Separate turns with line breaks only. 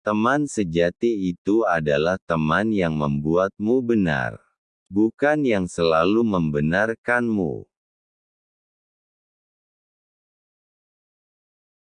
Teman sejati itu adalah teman yang membuatmu benar, bukan yang selalu membenarkanmu.